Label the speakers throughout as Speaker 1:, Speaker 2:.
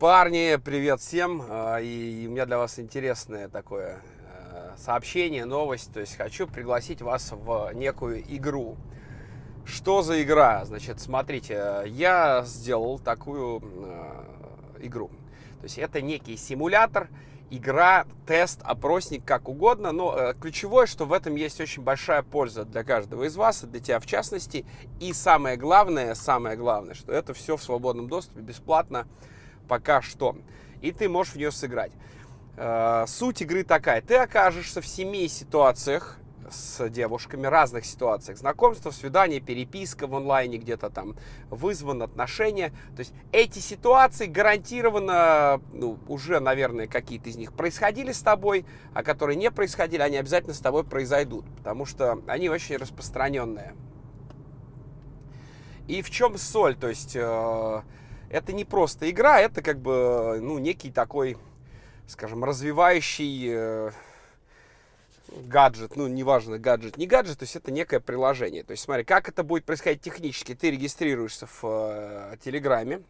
Speaker 1: Парни, привет всем! А, и у меня для вас интересное такое э, сообщение, новость. То есть хочу пригласить вас в некую игру. Что за игра? Значит, смотрите, я сделал такую э, игру. То есть это некий симулятор, игра, тест, опросник, как угодно. Но э, ключевое, что в этом есть очень большая польза для каждого из вас, для тебя в частности. И самое главное, самое главное, что это все в свободном доступе, бесплатно пока что. И ты можешь в нее сыграть. Э, суть игры такая. Ты окажешься в семи ситуациях с девушками, разных ситуациях. Знакомство, свидание, переписка в онлайне, где-то там вызван, отношения. То есть эти ситуации гарантированно, ну, уже, наверное, какие-то из них происходили с тобой, а которые не происходили, они обязательно с тобой произойдут, потому что они очень распространенные. И в чем соль? То есть э, это не просто игра, это как бы, ну, некий такой, скажем, развивающий э, гаджет, ну, неважно, гаджет, не гаджет, то есть это некое приложение. То есть смотри, как это будет происходить технически. Ты регистрируешься в э, Телеграме,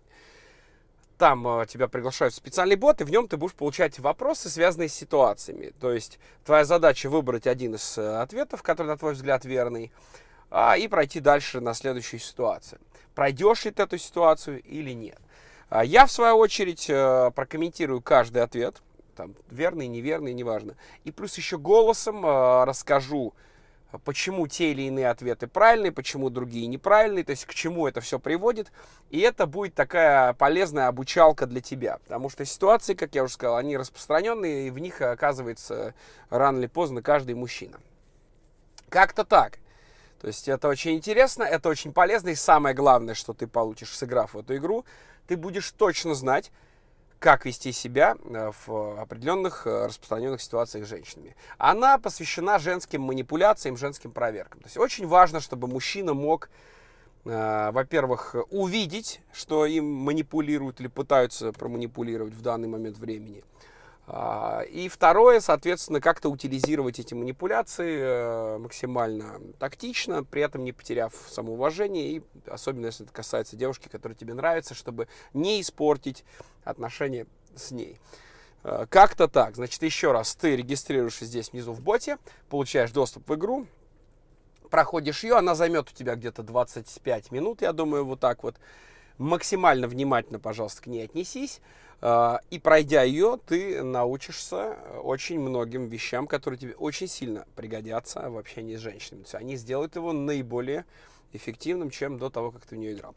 Speaker 1: там э, тебя приглашают в специальный бот, и в нем ты будешь получать вопросы, связанные с ситуациями. То есть твоя задача выбрать один из э, ответов, который, на твой взгляд, верный, а, и пройти дальше на следующую ситуацию. Пройдешь ли ты эту ситуацию или нет. А, я, в свою очередь, э, прокомментирую каждый ответ, там, верный, неверный, неважно. И плюс еще голосом э, расскажу, почему те или иные ответы правильные, почему другие неправильные, то есть к чему это все приводит. И это будет такая полезная обучалка для тебя, потому что ситуации, как я уже сказал, они распространенные, и в них оказывается рано или поздно каждый мужчина. Как-то так. То есть это очень интересно, это очень полезно, и самое главное, что ты получишь, сыграв в эту игру, ты будешь точно знать, как вести себя э, в определенных э, распространенных ситуациях с женщинами. Она посвящена женским манипуляциям, женским проверкам. То есть очень важно, чтобы мужчина мог, э, во-первых, увидеть, что им манипулируют или пытаются проманипулировать в данный момент времени – и второе, соответственно, как-то утилизировать эти манипуляции э, максимально тактично, при этом не потеряв самоуважение, и особенно если это касается девушки, которая тебе нравится, чтобы не испортить отношения с ней. Э, как-то так. Значит, еще раз, ты регистрируешься здесь внизу в боте, получаешь доступ в игру, проходишь ее, она займет у тебя где-то 25 минут, я думаю, вот так вот. Максимально внимательно, пожалуйста, к ней отнесись. А, и пройдя ее, ты научишься очень многим вещам, которые тебе очень сильно пригодятся в общении с женщинами. То есть они сделают его наиболее эффективным, чем до того, как ты в нее играл.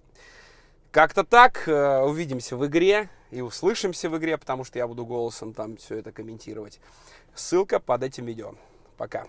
Speaker 1: Как-то так. Э, увидимся в игре и услышимся в игре, потому что я буду голосом там все это комментировать. Ссылка под этим видео. Пока.